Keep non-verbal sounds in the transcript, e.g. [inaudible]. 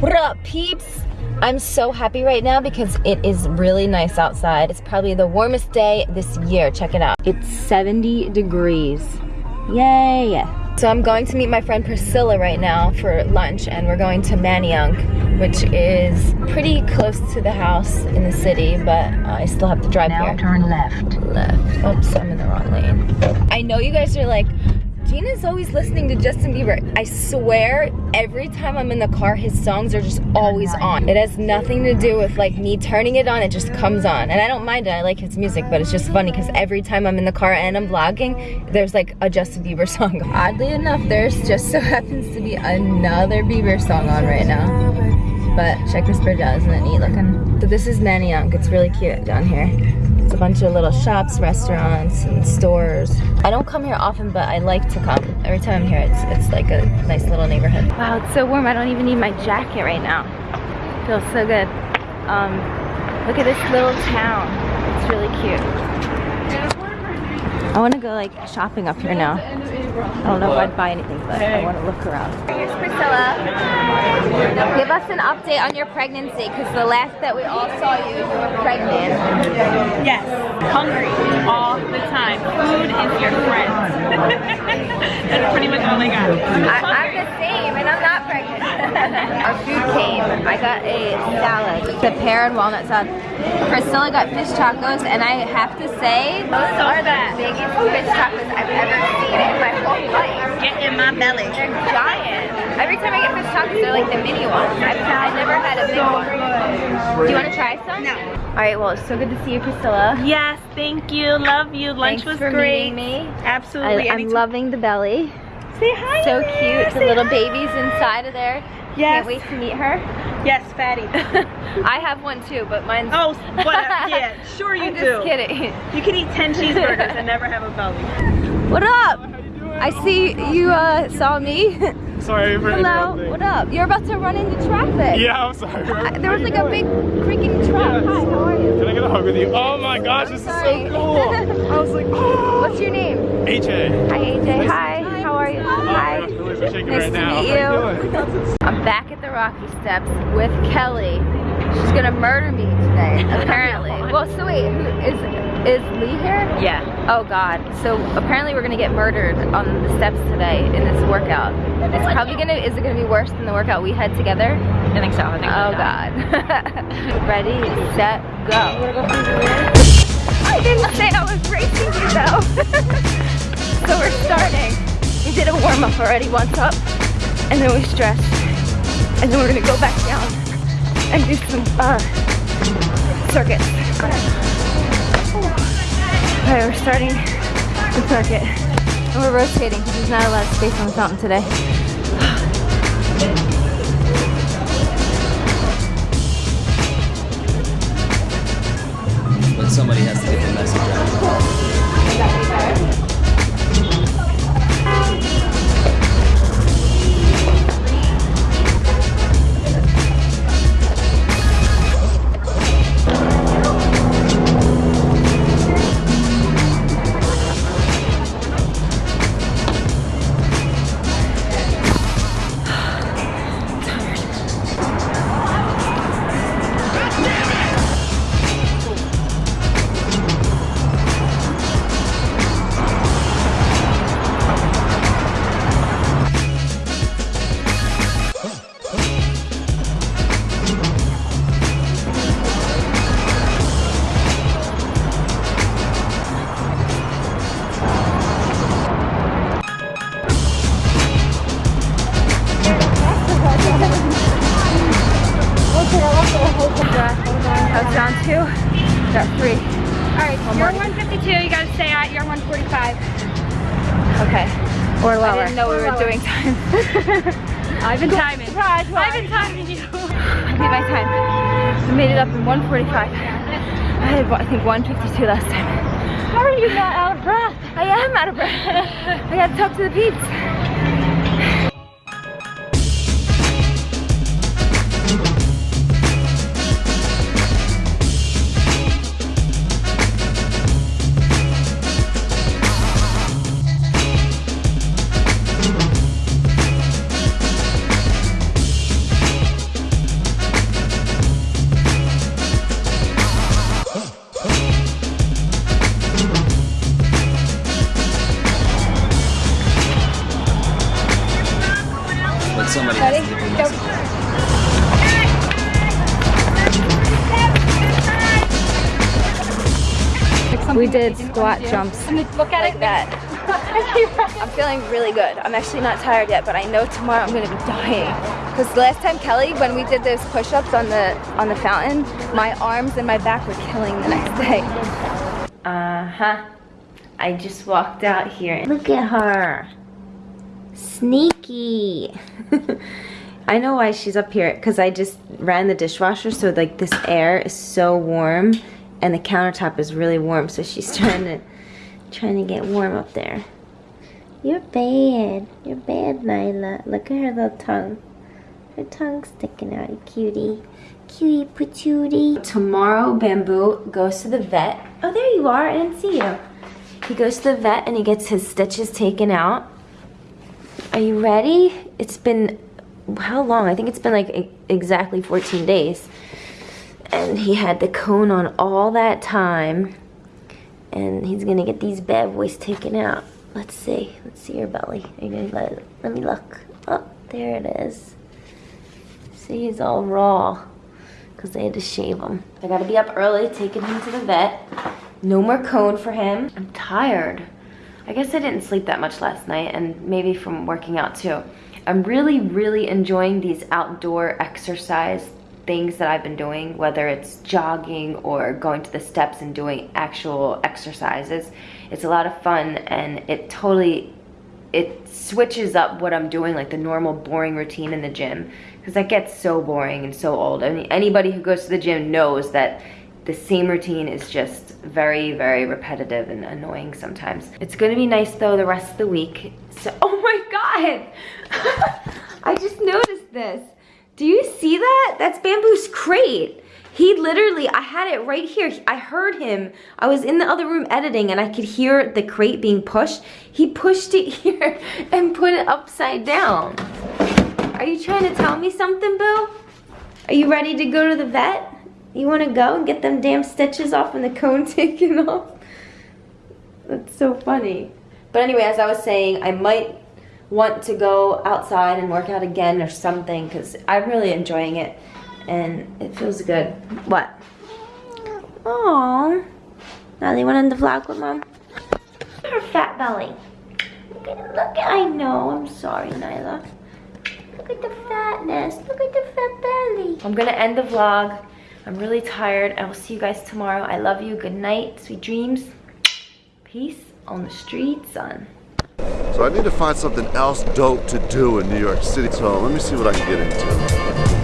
What up, peeps? I'm so happy right now because it is really nice outside. It's probably the warmest day this year. Check it out. It's 70 degrees. Yay! So I'm going to meet my friend Priscilla right now for lunch and we're going to Manayunk, which is pretty close to the house in the city, but uh, I still have to drive Now here. turn left. Left. Oops, I'm in the wrong lane. I know you guys are like, Gina's always listening to Justin Bieber. I swear, every time I'm in the car, his songs are just always on. It has nothing to do with like me turning it on, it just comes on. And I don't mind it, I like his music, but it's just funny because every time I'm in the car and I'm vlogging, there's like a Justin Bieber [laughs] song. Oddly enough, there's just so happens to be another Bieber song on right now. But check this bridge out, isn't it neat looking? So this is Manayunk, it's really cute down here. A bunch of little shops, restaurants, and stores. I don't come here often, but I like to come. Every time I'm here, it's, it's like a nice little neighborhood. Wow, it's so warm. I don't even need my jacket right now. Feels so good. Um, look at this little town. It's really cute. I want to go like shopping up here now. I don't know if I'd buy anything, but I want to look around. Here's Priscilla. Give us an update on your pregnancy, because the last that we all saw you, you were pregnant. Yes, hungry all the time. Food is your friend. [laughs] That's pretty much all I got. I, I'm the same, and I'm not pregnant. Our food came. I got a salad, the pear and walnut salad. Priscilla got fish tacos, and I have to say, those are the biggest fish tacos I've ever seen in my whole life. Get in my belly. They're giant. Every time I get fish tacos, they're like the mini ones. I've, I never had a big one. Do you want to try some? No. All right, well, it's so good to see you, Priscilla. Yes, thank you. Love you. Lunch Thanks was for great. meeting me. Absolutely. I, I'm loving the belly. Say hi. So cute. The little hi. baby's inside of there. Yes. Can't wait to meet her. Yes, fatty. [laughs] I have one too, but mine's. Oh, what? Yeah, [laughs] sure you I'm do. just kidding. You can eat 10 cheeseburgers and never have a belly. What up? I see you uh, saw me. Sorry for Hello. interrupting. What up? You're about to run into traffic. Yeah, I'm sorry. I- there was like a big freaking truck. Hi, how are you? Can I get a hug with you? Oh my gosh, this Sorry. is so cool. [laughs] I was like, oh. What's your name? AJ. Hi, AJ. Hi. How are you? Hi. gosh, really nice right to now. meet you. you I'm back at the Rocky Steps with Kelly. She's gonna murder me today, [laughs] apparently. well, so wait, who is is Lee here? Yeah. Oh God. So apparently we're gonna get murdered on the steps today in this workout. It's probably gonna. Is it gonna be worse than the workout we had together? I think so. I think Oh God. [laughs] Ready, set, go. I didn't say I was already once up, and then we stretch and then we're gonna go back down and do some uh, circuits. Okay, we're starting the circuit, and we're rotating because there's not a lot of space on the fountain today. but somebody has to get the message out. I was down two, got three. All right, you're 152. You gotta stay at. You're 145. Okay. Or lower. I didn't know we were lower. doing time. [laughs] I've been timing. I've been timing you. I did my time. We made it up in 145. I had, I think, 152 last time. How are you not out of breath? I am out of breath. [laughs] I gotta talk to the peeps. somebody. Ready? We did squat jumps look at like it. that. [laughs] I'm feeling really good. I'm actually not tired yet, but I know tomorrow I'm gonna to be dying. Because last time Kelly, when we did those push-ups on the on the fountain, my arms and my back were killing the next day. Uh-huh. I just walked out here. Look at her. Sneak Sneaky. [laughs] I know why she's up here, because I just ran the dishwasher, so like this air is so warm and the countertop is really warm, so she's [laughs] trying to trying to get warm up there. You're bad. You're bad, Nyla. Look at her little tongue. Her tongue's sticking out, you cutie. Cutie patootie. Tomorrow, Bamboo goes to the vet. Oh, there you are. I didn't see you. He goes to the vet and he gets his stitches taken out. Are you ready? It's been, how long? I think it's been like exactly 14 days. And he had the cone on all that time. And he's gonna get these bad boys taken out. Let's see. Let's see your belly. Are you gonna let, let me look. Oh, there it is. See, he's all raw because they had to shave him. I gotta be up early, taking him to the vet. No more cone for him. I'm tired. I guess I didn't sleep that much last night and maybe from working out too. I'm really, really enjoying these outdoor exercise things that I've been doing, whether it's jogging or going to the steps and doing actual exercises. It's a lot of fun and it totally it switches up what I'm doing, like the normal boring routine in the gym, because that gets so boring and so old. I mean, anybody who goes to the gym knows that the same routine is just very, very repetitive and annoying sometimes. It's gonna be nice though the rest of the week. So, [laughs] oh my God! [laughs] I just noticed this. Do you see that? That's Bamboo's crate. He literally, I had it right here. I heard him. I was in the other room editing and I could hear the crate being pushed. He pushed it [laughs] here and put it upside down. Are you trying to tell me something, Boo? Are you ready to go to the vet? You wanna go and get them damn stitches off and the cone [laughs] taken off? That's so funny. But anyway, as I was saying, I might want to go outside and work out again or something because I'm really enjoying it and it feels good. What? Oh, now they went in the vlog with mom. Her fat belly. Look at look at. I know. I'm sorry, Nyla. Look at the fatness. Look at the fat belly. I'm gonna end the vlog. I'm really tired. I will see you guys tomorrow. I love you. Good night. Sweet dreams. Peace on the street, son. So I need to find something else dope to do in New York City. So let me see what I can get into.